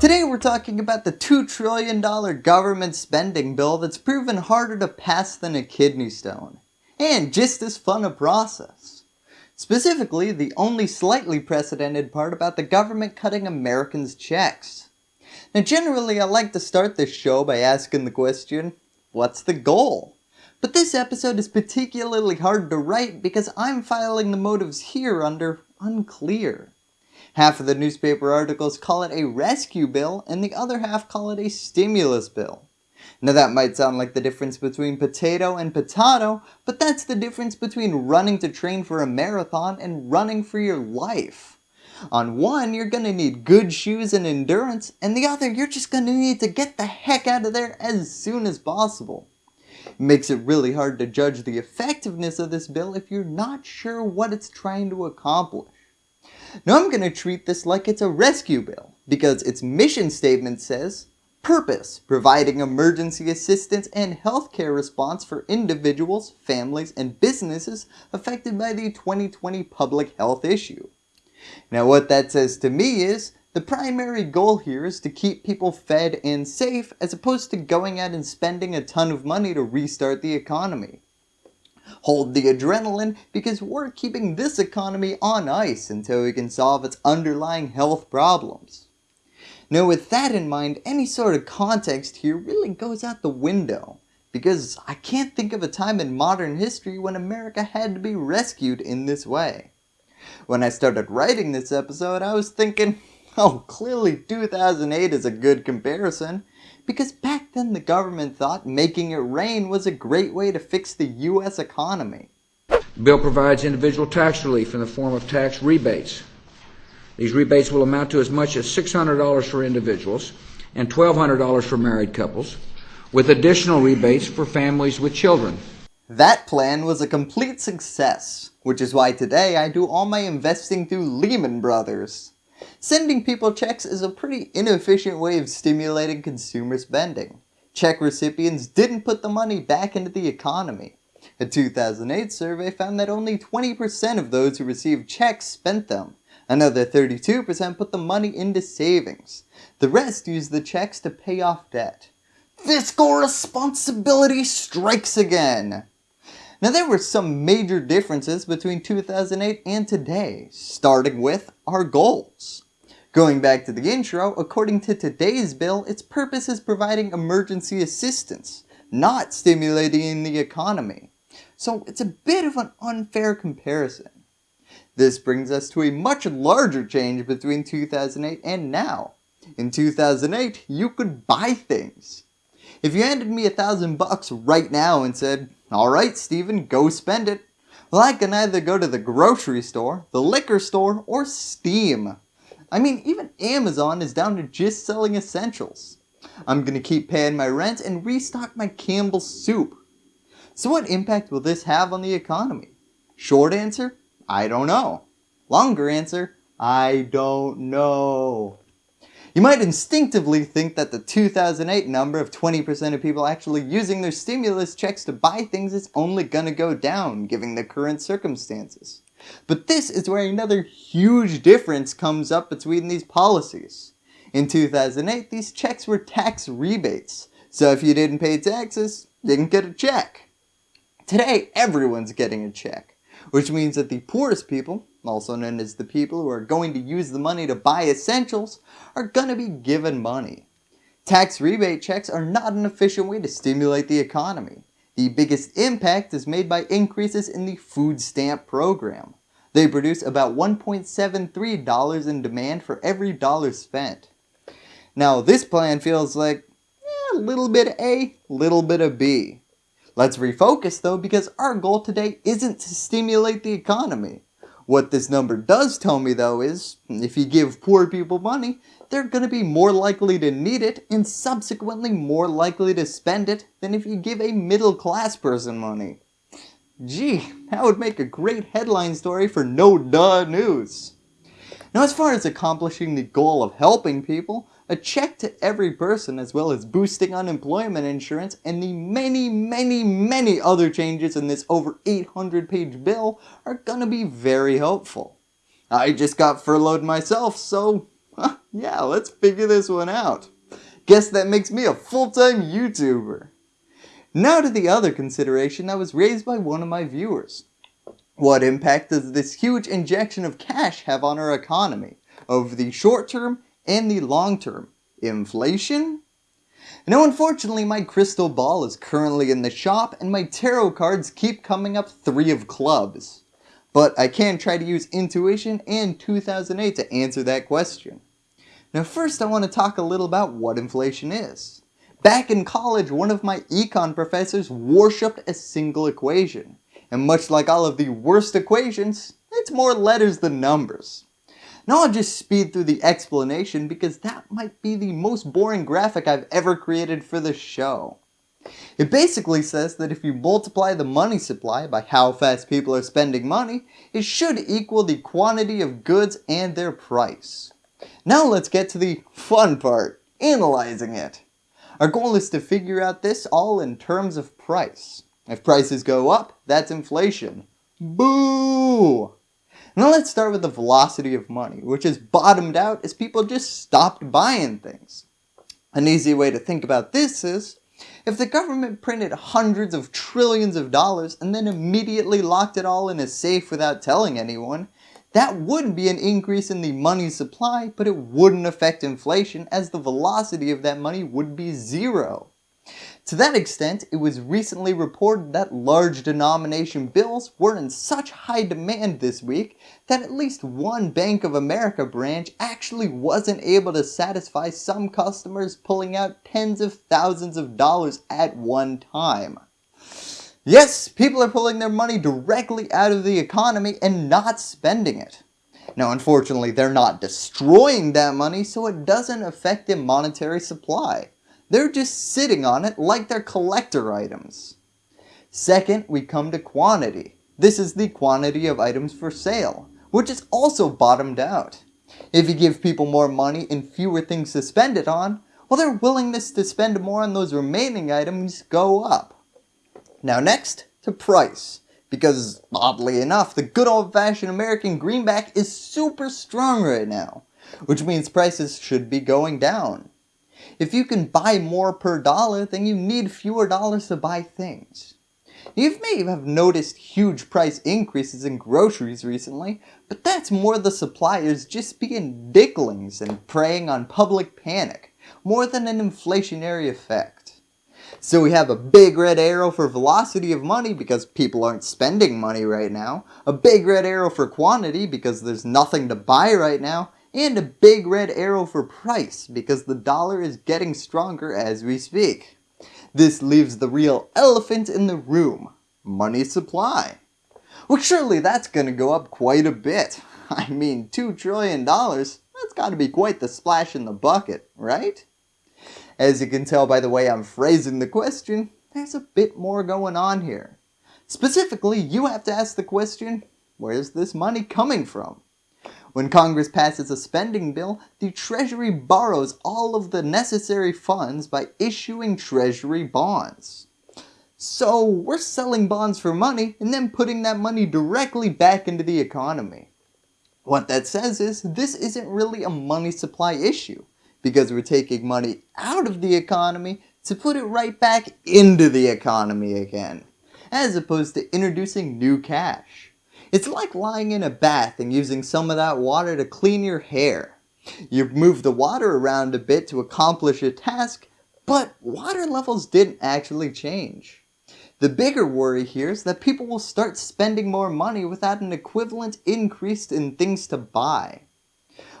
Today we're talking about the $2 trillion government spending bill that's proven harder to pass than a kidney stone, and just as fun a process. Specifically, the only slightly precedented part about the government cutting Americans checks. Now generally I like to start this show by asking the question, what's the goal? But this episode is particularly hard to write because I'm filing the motives here under unclear. Half of the newspaper articles call it a rescue bill and the other half call it a stimulus bill. Now that might sound like the difference between potato and potato, but that's the difference between running to train for a marathon and running for your life. On one, you're going to need good shoes and endurance, and the other, you're just going to need to get the heck out of there as soon as possible. It makes it really hard to judge the effectiveness of this bill if you're not sure what it's trying to accomplish. Now I'm going to treat this like it's a rescue bill because its mission statement says, Purpose, providing emergency assistance and healthcare response for individuals, families, and businesses affected by the 2020 public health issue. Now what that says to me is, the primary goal here is to keep people fed and safe as opposed to going out and spending a ton of money to restart the economy. Hold the adrenaline because we're keeping this economy on ice until we can solve its underlying health problems. Now with that in mind, any sort of context here really goes out the window because I can't think of a time in modern history when America had to be rescued in this way. When I started writing this episode, I was thinking, oh clearly 2008 is a good comparison because back then the government thought making it rain was a great way to fix the US economy. The bill provides individual tax relief in the form of tax rebates. These rebates will amount to as much as $600 for individuals and $1,200 for married couples, with additional rebates for families with children. That plan was a complete success, which is why today I do all my investing through Lehman Brothers. Sending people checks is a pretty inefficient way of stimulating consumer spending. Check recipients didn't put the money back into the economy. A 2008 survey found that only 20% of those who received checks spent them. Another 32% put the money into savings. The rest used the checks to pay off debt. Fiscal responsibility strikes again! Now there were some major differences between 2008 and today, starting with our goals. Going back to the intro, according to today's bill, its purpose is providing emergency assistance, not stimulating the economy. So it's a bit of an unfair comparison. This brings us to a much larger change between 2008 and now. In 2008, you could buy things. If you handed me a thousand bucks right now and said, alright Steven, go spend it, well I can either go to the grocery store, the liquor store, or Steam. I mean even Amazon is down to just selling essentials. I'm gonna keep paying my rent and restock my Campbell's soup. So what impact will this have on the economy? Short answer, I don't know. Longer answer, I don't know. You might instinctively think that the 2008 number of 20% of people actually using their stimulus checks to buy things is only gonna go down given the current circumstances. But this is where another huge difference comes up between these policies. In 2008, these checks were tax rebates, so if you didn't pay taxes, you didn't get a check. Today, everyone's getting a check, which means that the poorest people, also known as the people who are going to use the money to buy essentials, are going to be given money. Tax rebate checks are not an efficient way to stimulate the economy. The biggest impact is made by increases in the food stamp program. They produce about $1.73 in demand for every dollar spent. Now this plan feels like eh, a little bit of A, little bit of B. Let's refocus though because our goal today isn't to stimulate the economy. What this number does tell me though is, if you give poor people money, they're going to be more likely to need it and subsequently more likely to spend it than if you give a middle class person money. Gee, that would make a great headline story for No Duh News. Now as far as accomplishing the goal of helping people, a check to every person as well as boosting unemployment insurance and the many many many other changes in this over 800 page bill are gonna be very helpful. I just got furloughed myself so Yeah, let's figure this one out. Guess that makes me a full-time YouTuber. Now to the other consideration that was raised by one of my viewers. What impact does this huge injection of cash have on our economy, over the short term and the long term? Inflation? Now unfortunately my crystal ball is currently in the shop and my tarot cards keep coming up 3 of clubs. But I can try to use intuition and 2008 to answer that question. Now first I want to talk a little about what inflation is. Back in college, one of my econ professors worshipped a single equation. And much like all of the worst equations, it's more letters than numbers. Now I'll just speed through the explanation because that might be the most boring graphic I've ever created for the show. It basically says that if you multiply the money supply by how fast people are spending money, it should equal the quantity of goods and their price. Now let's get to the fun part, analyzing it. Our goal is to figure out this all in terms of price. If prices go up, that's inflation. Boo! Now let's start with the velocity of money, which has bottomed out as people just stopped buying things. An easy way to think about this is, if the government printed hundreds of trillions of dollars and then immediately locked it all in a safe without telling anyone, that would be an increase in the money supply, but it wouldn't affect inflation as the velocity of that money would be zero. To that extent, it was recently reported that large denomination bills were in such high demand this week that at least one Bank of America branch actually wasn't able to satisfy some customers pulling out tens of thousands of dollars at one time. Yes, people are pulling their money directly out of the economy and not spending it. Now unfortunately they're not destroying that money so it doesn't affect the monetary supply. They're just sitting on it like they're collector items. Second, we come to quantity. This is the quantity of items for sale, which is also bottomed out. If you give people more money and fewer things to spend it on, well their willingness to spend more on those remaining items go up. Now next, to price. Because oddly enough, the good old fashioned American greenback is super strong right now, which means prices should be going down. If you can buy more per dollar, then you need fewer dollars to buy things. You may have noticed huge price increases in groceries recently, but that's more the suppliers just being dicklings and preying on public panic, more than an inflationary effect. So we have a big red arrow for velocity of money because people aren't spending money right now, a big red arrow for quantity because there's nothing to buy right now, and a big red arrow for price because the dollar is getting stronger as we speak. This leaves the real elephant in the room, money supply. Well surely that's going to go up quite a bit. I mean $2 trillion, that's got to be quite the splash in the bucket, right? As you can tell by the way I'm phrasing the question, there's a bit more going on here. Specifically, you have to ask the question, where's this money coming from? When Congress passes a spending bill, the Treasury borrows all of the necessary funds by issuing Treasury bonds. So we're selling bonds for money and then putting that money directly back into the economy. What that says is this isn't really a money supply issue because we're taking money out of the economy to put it right back into the economy again, as opposed to introducing new cash. It's like lying in a bath and using some of that water to clean your hair. You move the water around a bit to accomplish a task, but water levels didn't actually change. The bigger worry here is that people will start spending more money without an equivalent increase in things to buy.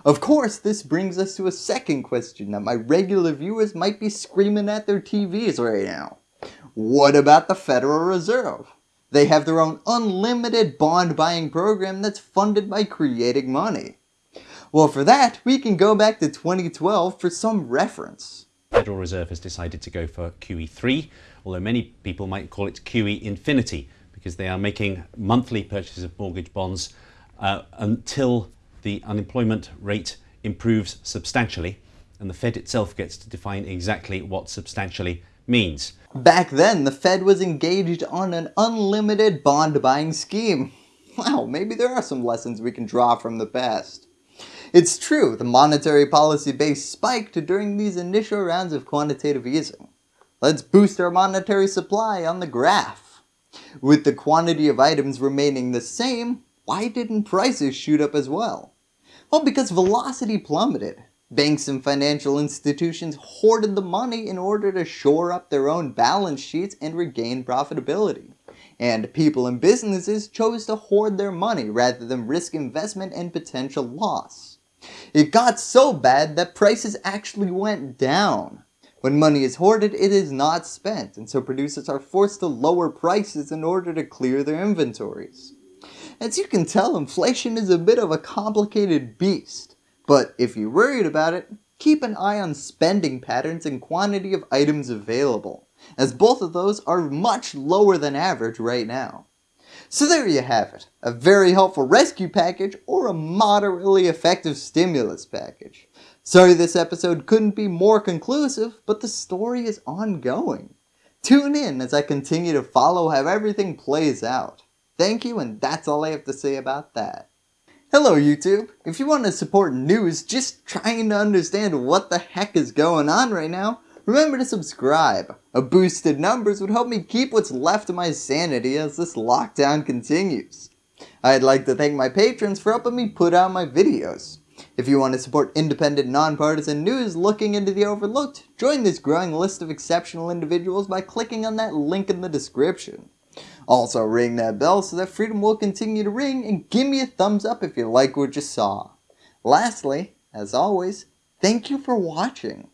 Of course, this brings us to a second question that my regular viewers might be screaming at their TVs right now. What about the Federal Reserve? They have their own unlimited bond buying program that's funded by creating money. Well for that, we can go back to 2012 for some reference. Federal Reserve has decided to go for QE3, although many people might call it QE infinity because they are making monthly purchases of mortgage bonds uh, until the unemployment rate improves substantially and the Fed itself gets to define exactly what substantially means. Back then, the Fed was engaged on an unlimited bond buying scheme. Wow, maybe there are some lessons we can draw from the past. It's true, the monetary policy base spiked during these initial rounds of quantitative easing. Let's boost our monetary supply on the graph. With the quantity of items remaining the same, why didn't prices shoot up as well? Well, because velocity plummeted. Banks and financial institutions hoarded the money in order to shore up their own balance sheets and regain profitability. And people and businesses chose to hoard their money rather than risk investment and potential loss. It got so bad that prices actually went down. When money is hoarded, it is not spent, and so producers are forced to lower prices in order to clear their inventories. As you can tell, inflation is a bit of a complicated beast. But if you're worried about it, keep an eye on spending patterns and quantity of items available, as both of those are much lower than average right now. So there you have it, a very helpful rescue package or a moderately effective stimulus package. Sorry this episode couldn't be more conclusive, but the story is ongoing. Tune in as I continue to follow how everything plays out. Thank you and that's all I have to say about that. Hello YouTube! If you want to support news just trying to understand what the heck is going on right now, remember to subscribe. A boosted numbers would help me keep what's left of my sanity as this lockdown continues. I'd like to thank my patrons for helping me put out my videos. If you want to support independent, nonpartisan news looking into the overlooked, join this growing list of exceptional individuals by clicking on that link in the description. Also ring that bell so that freedom will continue to ring and give me a thumbs up if you like what you saw. Lastly, as always, thank you for watching.